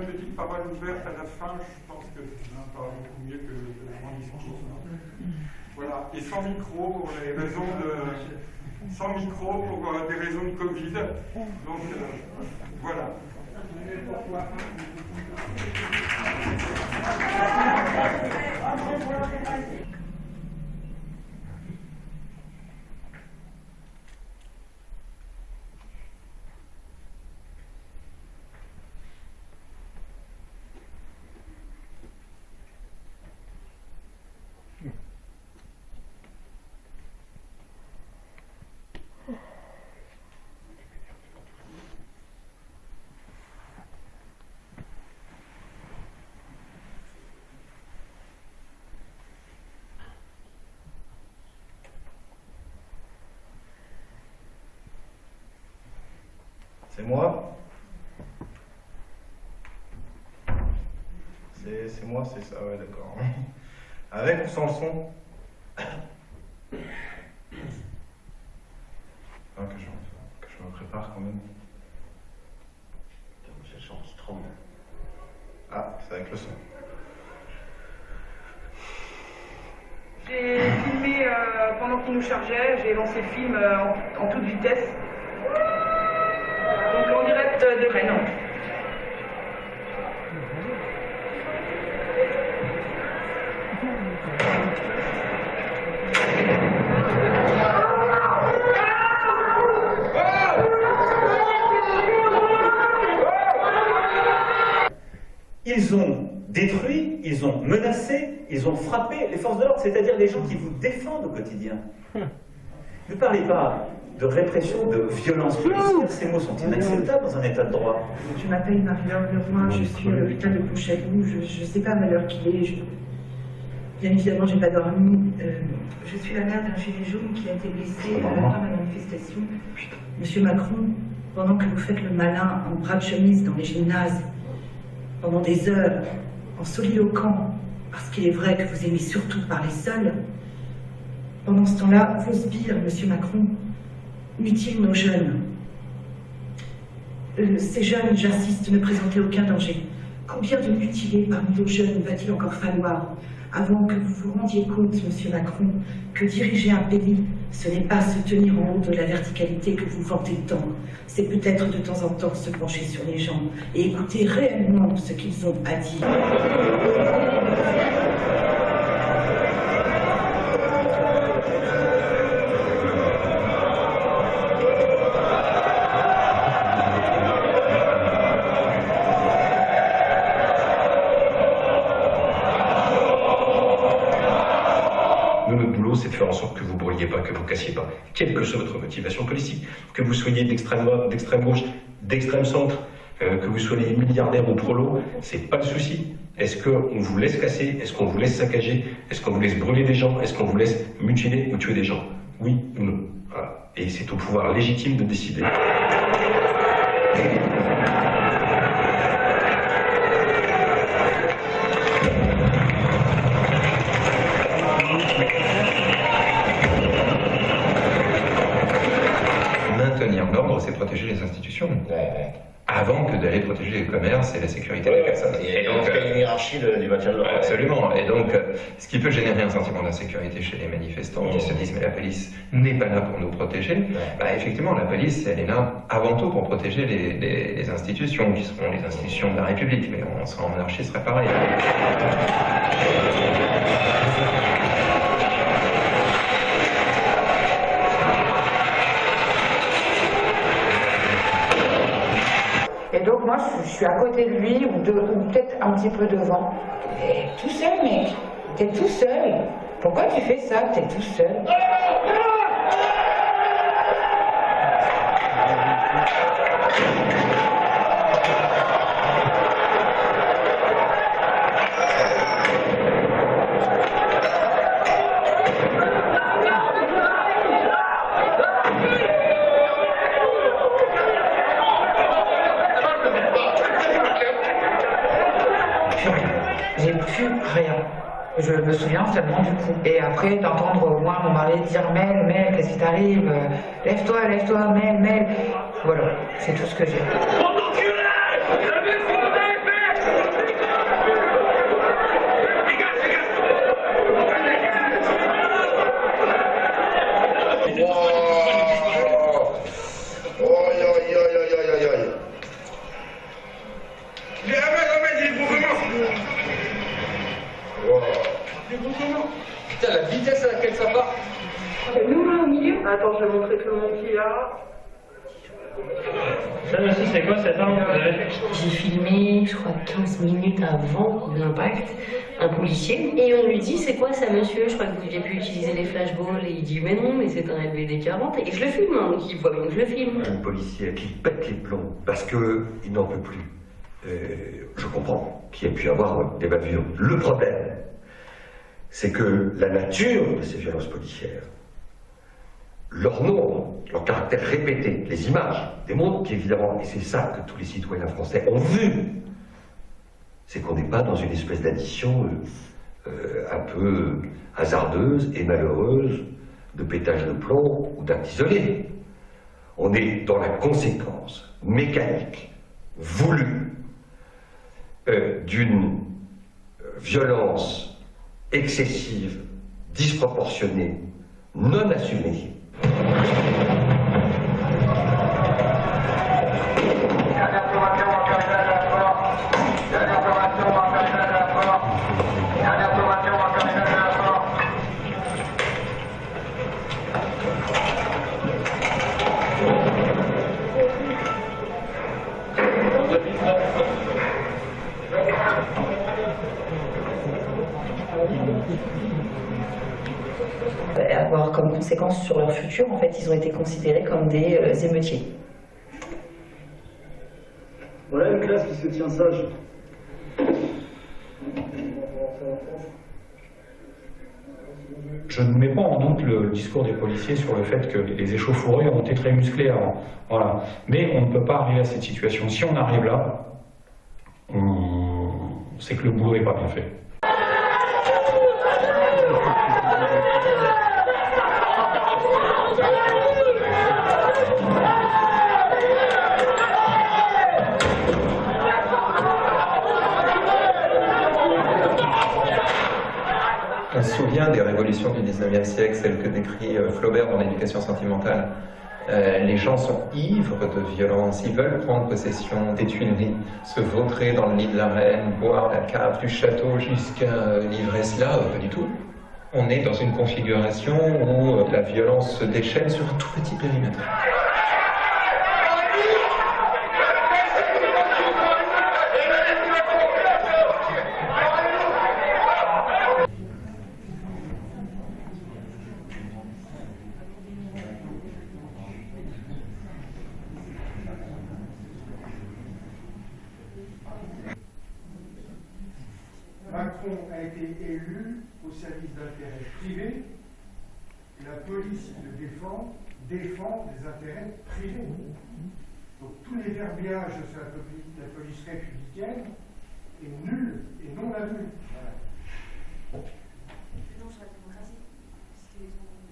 une petite parole ouverte à la fin, je pense que pas beaucoup mieux que, mon discours. Voilà, et sans micro pour les raisons de. Sans micro pour euh, des raisons de Covid. Donc euh, voilà. C'est moi C'est moi, c'est ça, ouais, d'accord. Avec ou sans le son? Ah, que, je, que je me prépare quand même. J'ai le son qui tremble. Ah, c'est avec le son. J'ai filmé euh, pendant qu'il nous chargeait, j'ai lancé le film euh, en, en toute vitesse. Ils ont détruit, ils ont menacé, ils ont frappé les forces de l'ordre, c'est-à-dire les gens qui vous défendent au quotidien. Ne parlez pas de répression, de violence policière, ces mots sont inacceptables dans un état de droit. Je m'appelle Marie-Laure Leroy, je suis à l'hôpital de Pontchâteau, je ne sais pas à l'heure qu'il est. Bien évidemment, je n'ai pas dormi. Euh, je suis la mère d'un gilet jaune qui a été blessé à la fin de la manifestation. Monsieur Macron, pendant que vous faites le malin en bras de chemise dans les gymnases, pendant des heures, en soliloquant, parce qu'il est vrai que vous aimez surtout parler seul, pendant ce temps-là, vos sbires, Monsieur Macron, mutilent nos jeunes. Euh, ces jeunes, j'insiste, ne présentaient aucun danger. Combien de mutilés parmi nos jeunes va-t-il encore falloir avant que vous vous rendiez compte, Monsieur Macron, que diriger un pays, ce n'est pas se tenir en haut de la verticalité que vous vantez tant, c'est peut-être de temps en temps se pencher sur les gens et écouter réellement ce qu'ils ont à dire. C'est de faire en sorte que vous ne brûliez pas, que vous cassiez pas, quelle que soit votre motivation politique, que vous soyez d'extrême droite, d'extrême gauche, d'extrême centre, euh, que vous soyez milliardaire ou prolo, c'est pas le souci. Est-ce qu'on vous laisse casser? Est-ce qu'on vous laisse saccager? Est-ce qu'on vous laisse brûler des gens? Est-ce qu'on vous laisse mutiler ou tuer des gens? Oui ou non. Et c'est au pouvoir légitime de décider. Et la sécurité des personnes. Et, donc, il y a une hiérarchie du maintien de l'ordre. Absolument. Et donc, ce qui peut générer un sentiment d'insécurité chez les manifestants qui se disent mais la police n'est pas là pour nous protéger, bah, effectivement, la police, elle est là avant tout pour protéger les, les institutions qui seront les institutions de la République. Mais on en monarchie, ce serait pareil. Moi, je, suis à côté de lui, ou, peut-être un petit peu devant. Et tout seul, mec. T'es tout seul. Pourquoi tu fais ça? T'es tout seul. Je me souviens seulement du coup. Et après, d'entendre moi mon mari dire Mel, Mel, qu'est-ce qui t'arrive? Lève-toi, lève-toi, Mel, Mel. Voilà, c'est tout ce que j'ai. Attends, je vais montrer tout le monde qui est là. Ça aussi, c'est quoi cette arme que vous avez J'ai je crois, 15 minutes avant l'impact, un policier, et on lui dit C'est quoi ça, monsieur? Je crois que vous aviez pu utiliser les flashballs. Et il dit Mais non, mais c'est un LBD 40. Et je le filme, hein, donc il voit bien que je le filme. Un policier qui pète les plombs parce qu'il n'en peut plus. Euh, je comprends qu'il y ait pu avoir des bavures. Le problème, c'est que la nature de ces violences policières, leur nombre, leur caractère répété, les images démontrent qu'évidemment, et c'est ça que tous les citoyens français ont vu, c'est qu'on n'est pas dans une espèce d'addition euh, euh, un peu hasardeuse et malheureuse de pétage de plomb ou d'actes isolés. On est dans la conséquence mécanique, voulue, euh, d'une violence excessive, disproportionnée, non assumée, sur leur futur, en fait, ils ont été considérés comme des euh, émeutiers. Voilà une classe qui se tient sage. Je ne mets pas en doute le discours des policiers sur le fait que les échauffourées ont été très musclées avant. Voilà. Mais on ne peut pas arriver à cette situation. Si on arrive là, c'est que le boulot n'est pas bien fait. On se souvient des révolutions du 19e siècle, celles que décrit euh, Flaubert dans l'éducation sentimentale. Euh, les gens sont ivres de violence, ils veulent prendre possession des Tuileries, se vautrer dans le lit de la reine, boire la cave du château jusqu'à l'ivresse là, pas du tout. On est dans une configuration où euh, la violence se déchaîne sur un tout petit périmètre. A été élu au service d'intérêts privés la police qui le défend défend des intérêts privés. Donc tous les verbiages sur la police, la police républicaine est nul et non avenu. Voilà.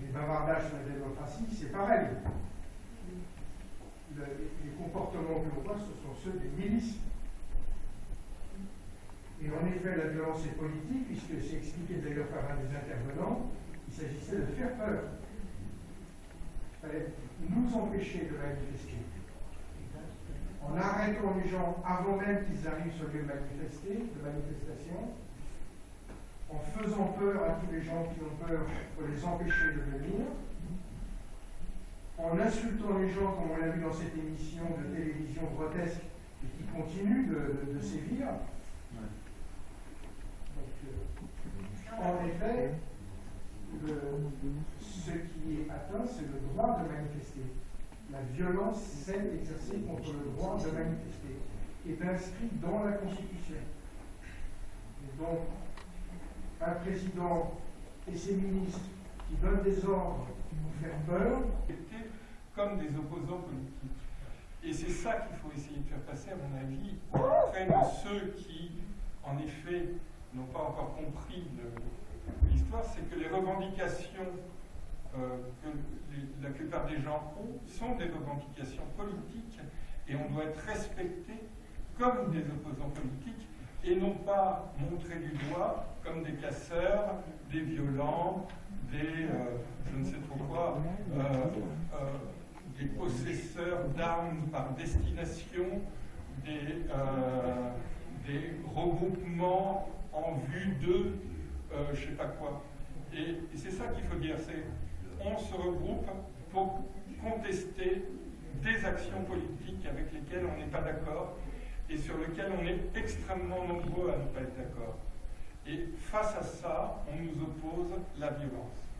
Les bavardages sur la démocratie, c'est pareil. Le, les comportements que l'on voit, ce sont ceux des milices. Et en effet, la violence est politique, puisque c'est expliqué d'ailleurs par un des intervenants, il s'agissait de faire peur. Il fallait nous empêcher de manifester. En arrêtant les gens avant même qu'ils arrivent sur le lieu de manifester, de manifestation, en faisant peur à tous les gens qui ont peur pour les empêcher de venir, en insultant les gens, comme on l'a vu dans cette émission de télévision grotesque et qui continue de sévir. En effet, le, ce qui est atteint, c'est le droit de manifester. La violence, celle exercée contre le droit de manifester, est inscrite dans la Constitution. Et donc, un président et ses ministres qui donnent des ordres pour faire peur, comme des opposants politiques. Et c'est ça qu'il faut essayer de faire passer, à mon avis, auprès de ceux qui, en effet, n'ont pas encore compris l'histoire, c'est que les revendications euh, que la plupart des gens ont sont des revendications politiques et on doit être respecté comme des opposants politiques et non pas montré du doigt comme des casseurs, des violents, des euh, je ne sais trop quoi, euh, des possesseurs d'armes par destination, des, des regroupements en vue de euh, je sais pas quoi. Et, et c'est ça qu'il faut dire, c'est on se regroupe pour contester des actions politiques avec lesquelles on n'est pas d'accord et sur lesquelles on est extrêmement nombreux à ne pas être d'accord. Et face à ça, on nous oppose la violence.